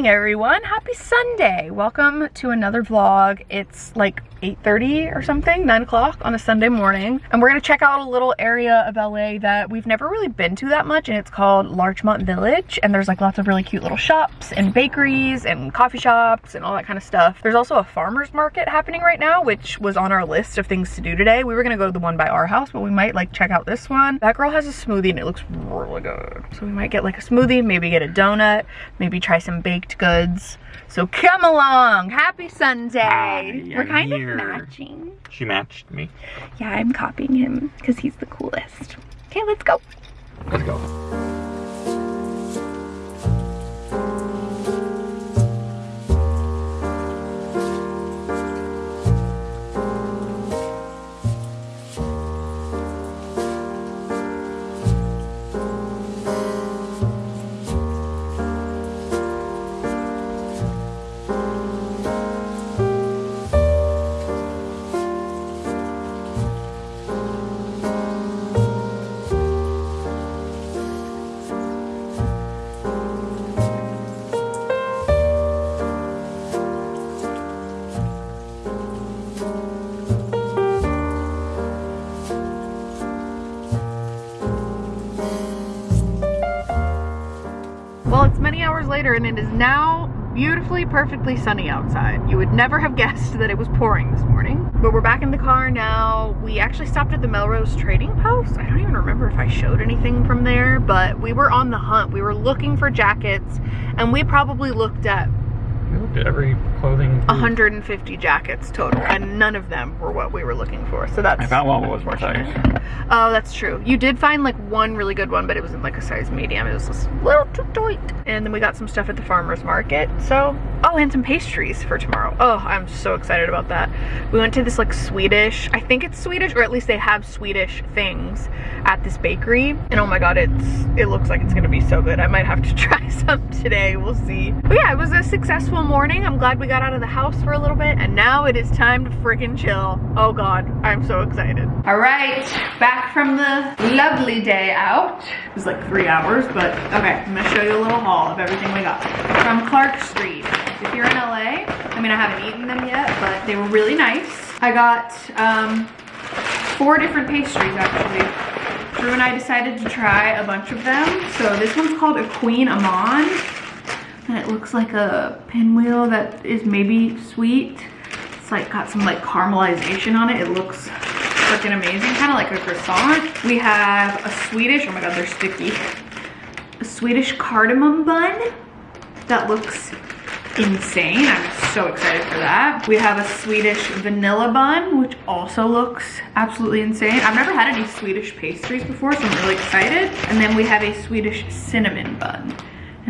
morning everyone. Happy sunday. Welcome to another vlog. It's like 8.30 or something 9 o'clock on a sunday morning. And we're gonna check out a little area of la that we've never really been to that much and it's called larchmont village. And there's like lots of really cute little shops and bakeries and coffee shops and all that kind of stuff. There's also a farmers market happening right now which was on our list of things to do today. We were gonna go to the one by our house but we might like check out this one. That girl has a smoothie and it looks really good. So we might get like a smoothie maybe get a donut maybe try some baked goods. So come along. Happy Sunday. Hi, We're kind here. matching. She matched me. Yeah, I'm copying him because he's the coolest. Okay, let's go. Let's go. Later and it is now beautifully, perfectly sunny outside. You would never have guessed that it was pouring this morning. But we're back in the car now. We actually stopped at the Melrose Trading Post. I don't even remember if I showed anything from there, but we were on the hunt. We were looking for jackets and we probably looked at we looked at every clothing. 150 jackets total, and none of them were what we were looking for. So that's. I found one was more size. Oh, that's true. You did find like one really good one, but it was in like a size medium. It was just a little too tight. And then we got some stuff at the farmer's market. So, oh, and some pastries for tomorrow. Oh, I'm so excited about that. We went to this like Swedish, I think it's Swedish, or at least they have Swedish things at this bakery. And oh my God, it's it looks like it's gonna be so good. I might have to try some today. We'll see. But yeah, it was a successful morning. I'm glad we got out of the house for a little bit. And now it is time to freaking chill. Oh God, I'm so excited. All right, back from the lovely day out. It was like three hours, but okay, I'm gonna show you a little haul of everything we got. From Clark Street. If you're in LA, I mean, I haven't eaten them yet, but they were really nice. I got um, four different pastries actually. Drew and I decided to try a bunch of them. So this one's called a Kouign Amann. And it looks like a pinwheel that is maybe sweet. It's like got some like caramelization on it. It looks freaking amazing, kind of like a croissant. We have a Swedish, oh my god, they're sticky. A Swedish cardamom bun that looks insane. I'm so excited for that. We have a Swedish vanilla bun, which also looks absolutely insane. I've never had any Swedish pastries before, so I'm really excited. And then we have a Swedish cinnamon bun.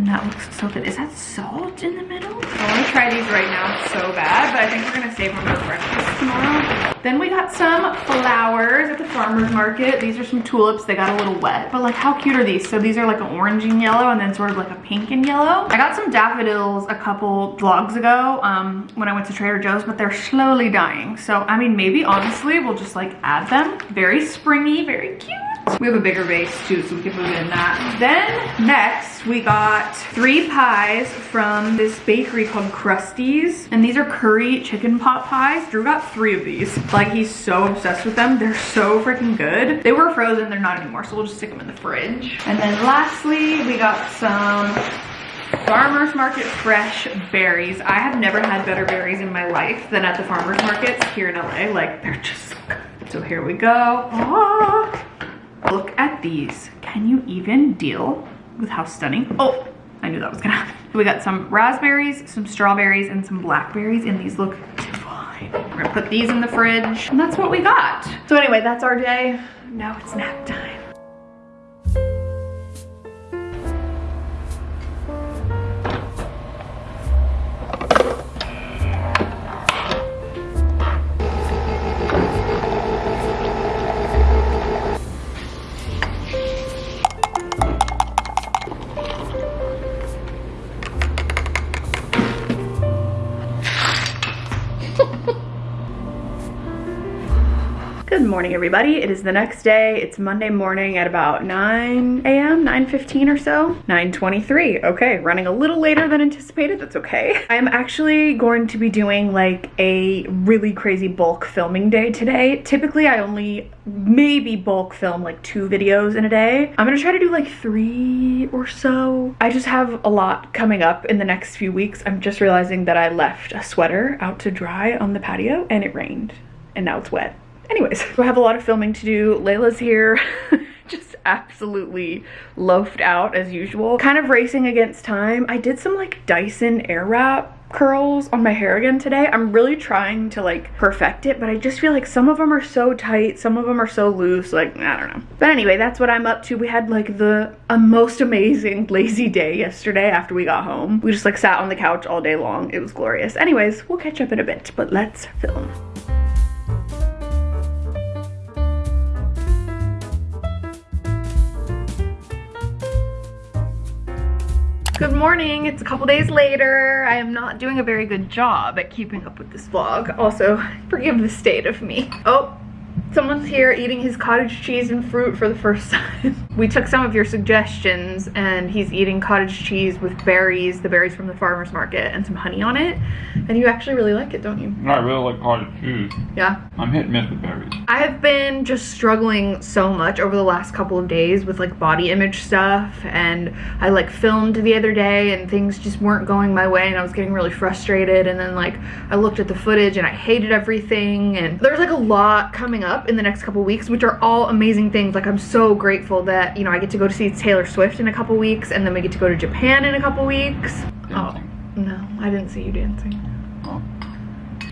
And that looks so good. Is that salt in the middle? I want to try these right now so bad, but I think we're going to save them for breakfast tomorrow. Then we got some flowers at the farmer's market. These are some tulips. They got a little wet, but like how cute are these? So these are like an orange and yellow and then sort of like a pink and yellow. I got some daffodils a couple vlogs ago um, when I went to Trader Joe's, but they're slowly dying. So, I mean, maybe honestly, we'll just like add them. Very springy, very cute. We have a bigger vase too, so we can move in that. Then next, we got three pies from this bakery called Krusty's. And these are curry chicken pot pies. Drew got three of these. Like he's so obsessed with them. They're so freaking good. They were frozen, they're not anymore, so we'll just stick them in the fridge. And then lastly, we got some farmer's market fresh berries i have never had better berries in my life than at the farmer's markets here in la like they're just so good so here we go ah. Look at these. Can you even deal with how stunning? Oh, I knew that was gonna happen. We got some raspberries, some strawberries, and some blackberries, and these look divine. We're gonna put these in the fridge, and that's what we got. So anyway, that's our day. Now it's nap time. Morning, everybody. It is the next day. It's Monday morning at about 9 a.m., 9.15 or so. 9.23. Okay, running a little later than anticipated. That's okay. I'm actually going to be doing like a really crazy bulk filming day today. Typically, I only maybe bulk film like two videos in a day. I'm gonna try to do like three or so. I just have a lot coming up in the next few weeks. I'm just realizing that I left a sweater out to dry on the patio and it rained and now it's wet. Anyways, I have a lot of filming to do. Layla's here. just absolutely loafed out as usual. Kind of racing against time. I did some like Dyson Airwrap curls on my hair again today. I'm really trying to like perfect it, but I just feel like some of them are so tight, some of them are so loose, like, I don't know. But anyway, that's what I'm up to. We had like the a most amazing lazy day yesterday after we got home. We just like sat on the couch all day long. It was glorious. Anyways, we'll catch up in a bit, but let's film. Good morning, it's a couple days later. I am not doing a very good job at keeping up with this vlog. Also, forgive the state of me. Oh, Someone's here eating his cottage cheese and fruit for the first time. we took some of your suggestions and he's eating cottage cheese with berries, the berries from the farmer's market, and some honey on it. And you actually really like it, don't you? I really like cottage cheese. Yeah. I'm hit and miss with berries. I have been just struggling so much over the last couple of days with like body image stuff and I like filmed the other day and things just weren't going my way and I was getting really frustrated and then like I looked at the footage and I hated everything and there's like a lot coming up up in the next couple weeks, which are all amazing things. Like I'm so grateful that, you know, I get to go to see Taylor Swift in a couple weeks and then we get to go to Japan in a couple weeks. Dancing. Oh, no, I didn't see you dancing. Oh.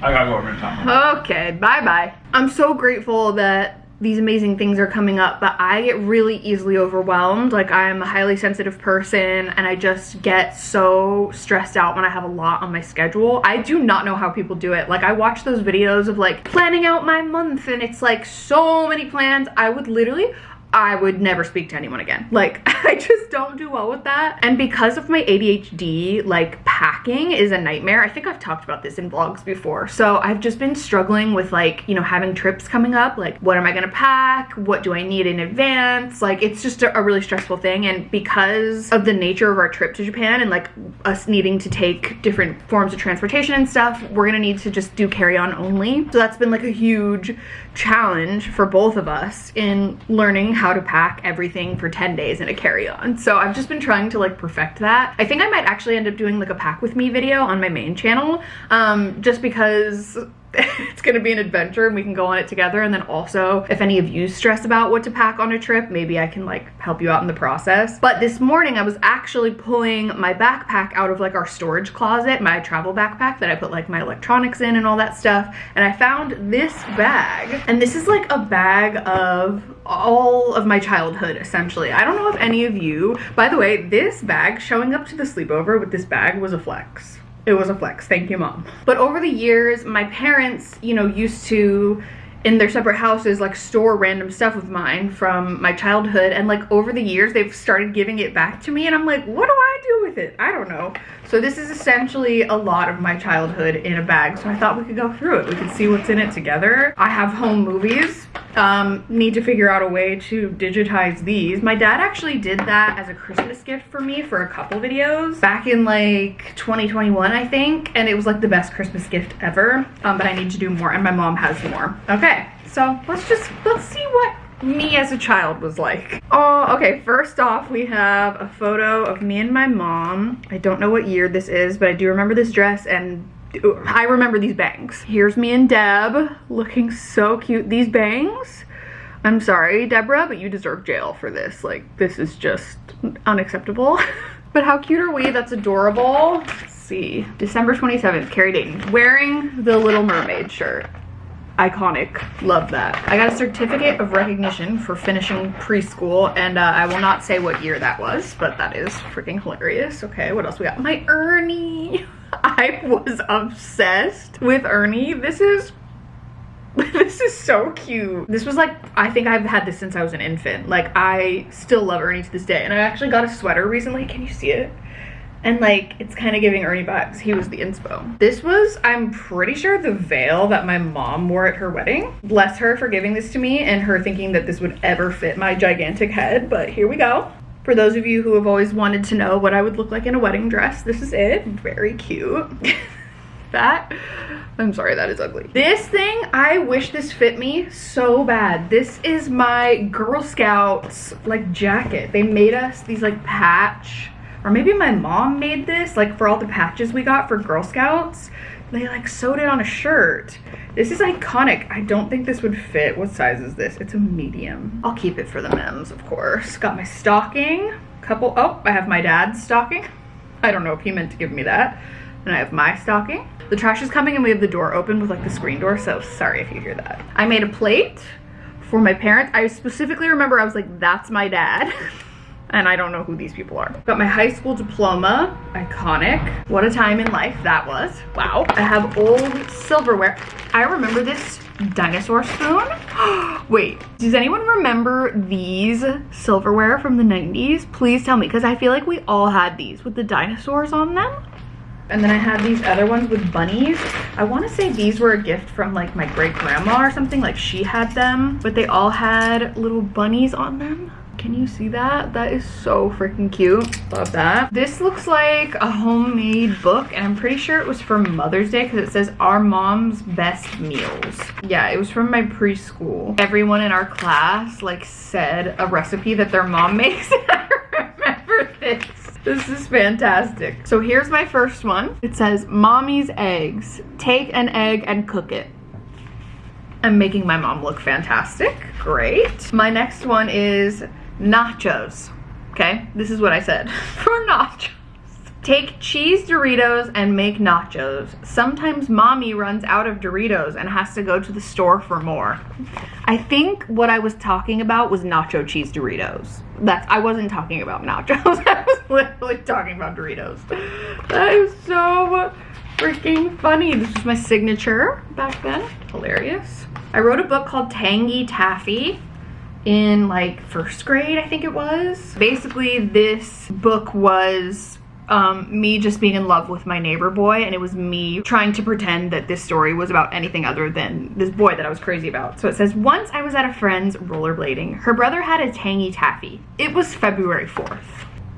I gotta go over and time. Okay, bye-bye. I'm so grateful that these amazing things are coming up, but I get really easily overwhelmed. Like I'm a highly sensitive person and I just get so stressed out when I have a lot on my schedule. I do not know how people do it. Like I watch those videos of like planning out my month and it's like so many plans. I would literally, I would never speak to anyone again. Like, I just don't do well with that. And because of my ADHD, like packing is a nightmare. I think I've talked about this in vlogs before. So I've just been struggling with like, you know, having trips coming up. Like, what am I gonna pack? What do I need in advance? Like, it's just a, a really stressful thing. And because of the nature of our trip to Japan and like us needing to take different forms of transportation and stuff, we're gonna need to just do carry-on only. So that's been like a huge challenge for both of us in learning how to pack everything for 10 days in a carry-on. So I've just been trying to like perfect that. I think I might actually end up doing like a pack with me video on my main channel um, just because it's gonna be an adventure and we can go on it together. And then also if any of you stress about what to pack on a trip maybe I can like help you out in the process. But this morning I was actually pulling my backpack out of like our storage closet my travel backpack that I put like my electronics in and all that stuff. And I found this bag. And this is like a bag of all of my childhood essentially. I don't know if any of you by the way this bag showing up to the sleepover with this bag was a flex it was a flex. Thank you mom. But over the years my parents you know used to in their separate houses like store random stuff of mine from my childhood and like over the years they've started giving it back to me and I'm like what do I do with it I don't know so this is essentially a lot of my childhood in a bag so I thought we could go through it we could see what's in it together I have home movies um, need to figure out a way to digitize these. My dad actually did that as a Christmas gift for me for a couple videos back in like 2021, I think. And it was like the best Christmas gift ever. Um, but I need to do more and my mom has more. Okay, so let's just, let's see what me as a child was like. Oh, okay, first off, we have a photo of me and my mom. I don't know what year this is, but I do remember this dress and I remember these bangs. Here's me and Deb looking so cute. These bangs, I'm sorry, Deborah, but you deserve jail for this. Like, this is just unacceptable. but how cute are we? That's adorable. Let's see. December 27th, Carrie Dayton, wearing the Little Mermaid shirt. Iconic. Love that. I got a certificate of recognition for finishing preschool, and uh, I will not say what year that was, but that is freaking hilarious. Okay, what else we got? My Ernie. I was obsessed with Ernie. This is this is so cute. This was like, I think I've had this since I was an infant. Like, I still love Ernie to this day. And I actually got a sweater recently. Can you see it? And like, it's kind of giving Ernie vibes. He was the inspo. This was, I'm pretty sure, the veil that my mom wore at her wedding. Bless her for giving this to me and her thinking that this would ever fit my gigantic head, but here we go. For those of you who have always wanted to know what I would look like in a wedding dress, this is it. Very cute. that, I'm sorry, that is ugly. This thing, I wish this fit me so bad. This is my Girl Scouts like jacket. They made us these like patch or maybe my mom made this like for all the patches we got for Girl Scouts. They like sewed it on a shirt. This is iconic. I don't think this would fit. What size is this? It's a medium. I'll keep it for the mems, of course. Got my stocking. Couple, oh, I have my dad's stocking. I don't know if he meant to give me that. And I have my stocking. The trash is coming and we have the door open with like the screen door, so sorry if you hear that. I made a plate for my parents. I specifically remember I was like, that's my dad. and I don't know who these people are. Got my high school diploma, iconic. What a time in life that was. Wow. I have old silverware. I remember this dinosaur spoon. Wait, does anyone remember these silverware from the 90s? Please tell me, because I feel like we all had these with the dinosaurs on them. And then I had these other ones with bunnies. I want to say these were a gift from like my great grandma or something, like she had them, but they all had little bunnies on them. Can you see that? That is so freaking cute. Love that. This looks like a homemade book and I'm pretty sure it was for Mother's Day because it says our mom's best meals. Yeah, it was from my preschool. Everyone in our class like said a recipe that their mom makes I remember this. This is fantastic. So here's my first one. It says, Mommy's eggs. Take an egg and cook it. I'm making my mom look fantastic. Great. My next one is nachos. Okay, this is what I said for nachos. Take cheese Doritos and make nachos. Sometimes mommy runs out of Doritos and has to go to the store for more. I think what I was talking about was nacho cheese Doritos. That's I wasn't talking about nachos. I was literally talking about Doritos. That is so freaking funny. This was my signature back then. Hilarious. I wrote a book called Tangy Taffy in like first grade, I think it was. Basically, this book was um, me just being in love with my neighbor boy and it was me trying to pretend that this story was about anything other than this boy that I was crazy about. So it says, once I was at a friend's rollerblading. Her brother had a tangy taffy. It was February 4th.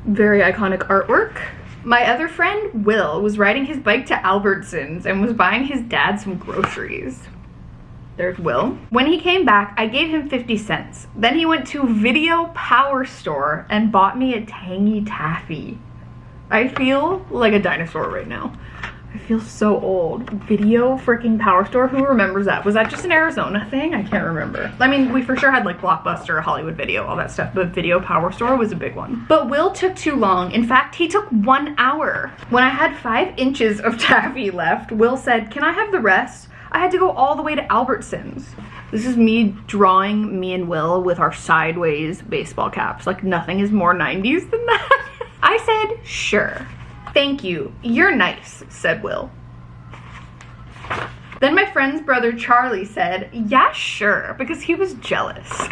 Very iconic artwork. My other friend, Will, was riding his bike to Albertsons and was buying his dad some groceries. There's Will. When he came back, I gave him 50 cents. Then he went to Video Power Store and bought me a tangy taffy. I feel like a dinosaur right now. I feel so old. Video freaking Power Store? Who remembers that? Was that just an Arizona thing? I can't remember. I mean, we for sure had like Blockbuster, Hollywood Video, all that stuff, but Video Power Store was a big one. But Will took too long. In fact, he took one hour. When I had five inches of taffy left, Will said, can I have the rest? I had to go all the way to Albertsons. This is me drawing me and Will with our sideways baseball caps. Like nothing is more 90s than that. I said, sure. Thank you. You're nice, said Will. Then my friend's brother Charlie said, yeah, sure, because he was jealous.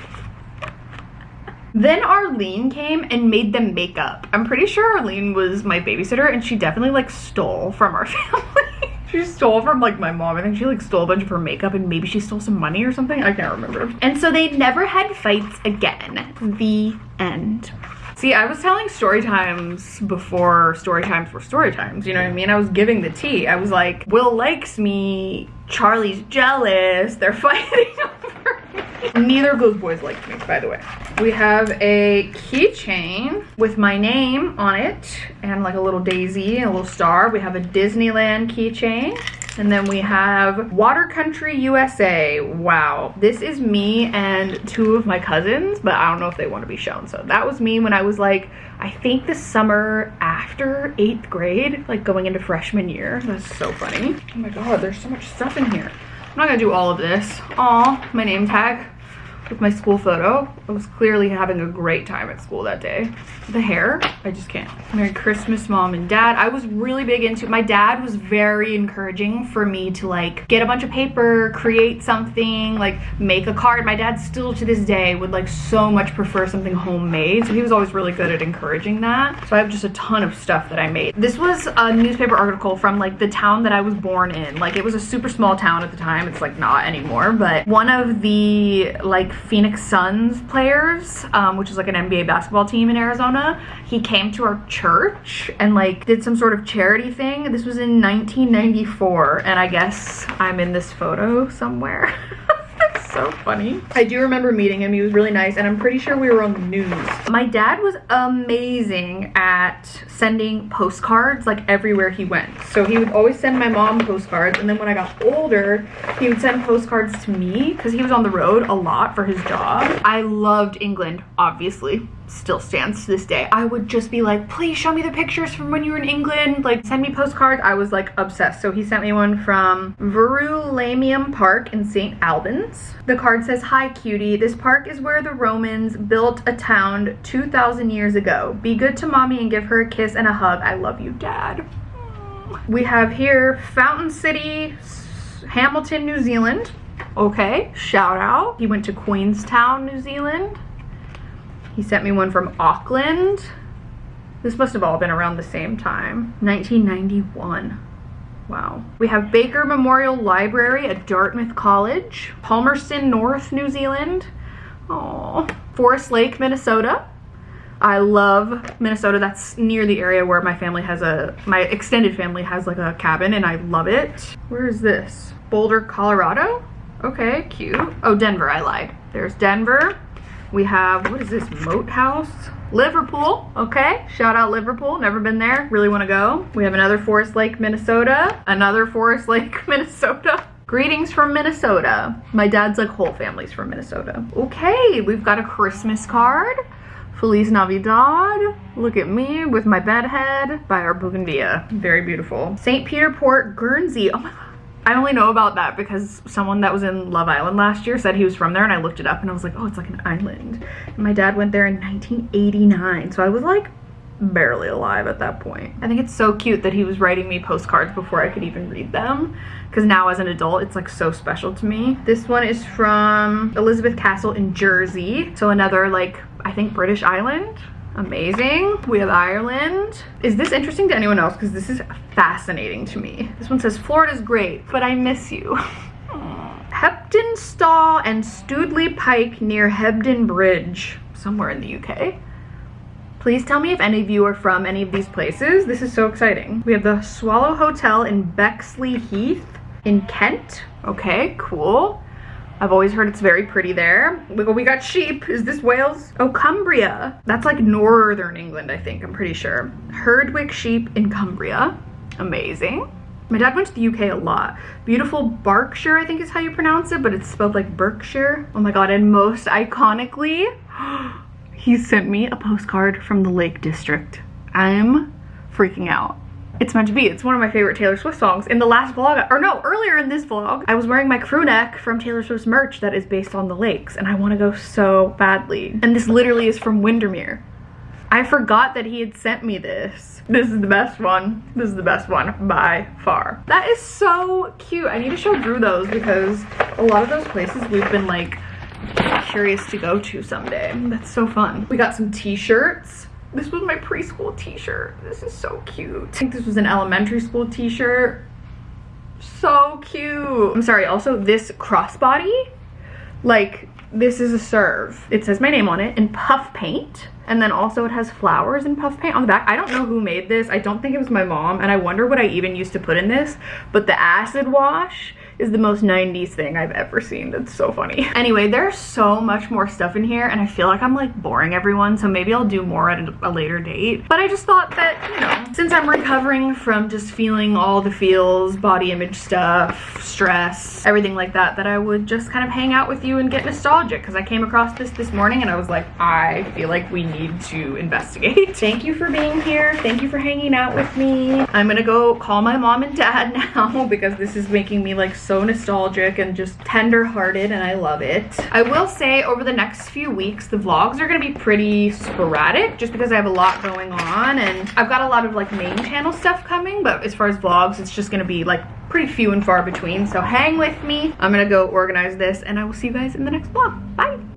Then Arlene came and made them makeup. I'm pretty sure Arlene was my babysitter and she definitely like stole from our family. She stole from like my mom. I think she like stole a bunch of her makeup and maybe she stole some money or something. I can't remember. And so they never had fights again. The end. See, I was telling story times before story times were story times, you know what I mean? I was giving the tea. I was like, Will likes me, Charlie's jealous, they're fighting over. Neither of those boys liked me, by the way. We have a keychain with my name on it and like a little daisy and a little star. We have a Disneyland keychain. And then we have Water Country USA. Wow. This is me and two of my cousins, but I don't know if they want to be shown. So that was me when I was like, I think the summer after eighth grade, like going into freshman year. That's so funny. Oh my God, there's so much stuff in here. I'm not gonna do all of this. Aw, my name tag. With my school photo. I was clearly having a great time at school that day. The hair, I just can't. Merry Christmas, mom and dad. I was really big into, my dad was very encouraging for me to like get a bunch of paper, create something, like make a card. My dad still to this day would like so much prefer something homemade. So he was always really good at encouraging that. So I have just a ton of stuff that I made. This was a newspaper article from like the town that I was born in. Like it was a super small town at the time. It's like not anymore, but one of the like Phoenix Suns players, um, which is like an NBA basketball team in Arizona, he came to our church and like did some sort of charity thing. This was in 1994 and I guess I'm in this photo somewhere. so funny. I do remember meeting him. He was really nice and I'm pretty sure we were on the news. My dad was amazing at sending postcards like everywhere he went. So he would always send my mom postcards and then when I got older, he would send postcards to me because he was on the road a lot for his job. I loved England, obviously still stands to this day. I would just be like, please show me the pictures from when you were in England. Like send me postcards. I was like obsessed. So he sent me one from Verulamium Park in St. Albans. The card says, hi cutie, this park is where the Romans built a town 2,000 years ago. Be good to mommy and give her a kiss and a hug. I love you, dad. We have here Fountain City, Hamilton, New Zealand. Okay, shout out. He went to Queenstown, New Zealand. He sent me one from Auckland. This must have all been around the same time. 1991. Wow. We have Baker Memorial Library at Dartmouth College. Palmerston North, New Zealand. Oh, Forest Lake, Minnesota. I love Minnesota. That's near the area where my family has a, my extended family has like a cabin and I love it. Where is this? Boulder, Colorado? Okay, cute. Oh, Denver, I lied. There's Denver. We have, what is this, Moat House? Liverpool, okay. Shout out Liverpool, never been there, really wanna go. We have another Forest Lake, Minnesota. Another Forest Lake, Minnesota. Greetings from Minnesota. My dad's like whole family's from Minnesota. Okay, we've got a Christmas card. Feliz Navidad. Look at me with my bedhead by our Bougainvillea. Very beautiful. St. Peter Port, Guernsey. Oh my God. I only know about that because someone that was in Love Island last year said he was from there and I looked it up and I was like, oh, it's like an island. And my dad went there in 1989. So I was like barely alive at that point. I think it's so cute that he was writing me postcards before I could even read them because now as an adult it's like so special to me. This one is from Elizabeth Castle in Jersey. So another like I think British island amazing. We have Ireland. Is this interesting to anyone else? Because this is fascinating to me. This one says, Florida's great, but I miss you. Heptonstall and Stoodley Pike near Hebden Bridge, somewhere in the UK. Please tell me if any of you are from any of these places. This is so exciting. We have the Swallow Hotel in Bexleyheath in Kent. Okay, cool. I've always heard it's very pretty there. We, got sheep. Is this Wales? Oh, Cumbria. That's like northern England, I think. I'm pretty sure. Herdwick sheep in Cumbria. Amazing. My dad went to the UK a lot. Beautiful Berkshire, I think is how you pronounce it, but it's spelled like Berkshire. Oh my god, and most iconically, he sent me a postcard from the Lake District. I'm freaking out. It's meant to be. It's one of my favorite Taylor Swift songs. In the last vlog, or no, earlier in this vlog, I was wearing my crew neck from Taylor Swift's merch that is based on the lakes, and I want to go so badly. And this literally is from Windermere. I forgot that he had sent me this. This is the best one. This is the best one by far. That is so cute. I need to show Drew those because a lot of those places we've been like curious to go to someday. That's so fun. We got some t-shirts. This was my preschool t-shirt. This is so cute. I think this was an elementary school t-shirt. So cute. I'm sorry, also this crossbody, like this is a serve. It says my name on it in puff paint. And then also it has flowers and puff paint on the back. I don't know who made this. I don't think it was my mom. And I wonder what I even used to put in this. But the acid wash is the most 90s thing I've ever seen. That's so funny. Anyway, there's so much more stuff in here and I feel like I'm like boring everyone. So maybe I'll do more at a, later date. But I just thought that, you know, since I'm recovering from just feeling all the feels, body image stuff, stress, everything like that, that I would just kind of hang out with you and get nostalgic because I came across this this morning and I was like, I feel like we need to investigate. Thank you for being here. Thank you for hanging out with me. I'm gonna go call my mom and dad now because this is making me like nostalgic and just tender hearted and I love it. I will say over the next few weeks, the vlogs are gonna be pretty sporadic just because I have a lot going on and I've got a lot of like main channel stuff coming, but as far as vlogs, it's just gonna be like pretty few and far between. So hang with me. I'm gonna go organize this and I will see you guys in the next vlog. Bye.